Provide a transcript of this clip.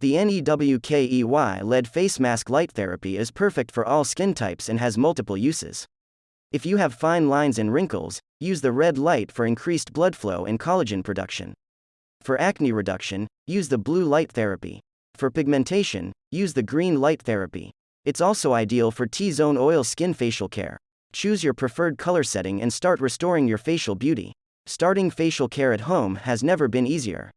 The NEWKEY LED face mask light therapy is perfect for all skin types and has multiple uses. If you have fine lines and wrinkles, use the red light for increased blood flow and collagen production. For acne reduction, use the blue light therapy. For pigmentation, use the green light therapy. It's also ideal for T zone oil skin facial care. Choose your preferred color setting and start restoring your facial beauty. Starting facial care at home has never been easier.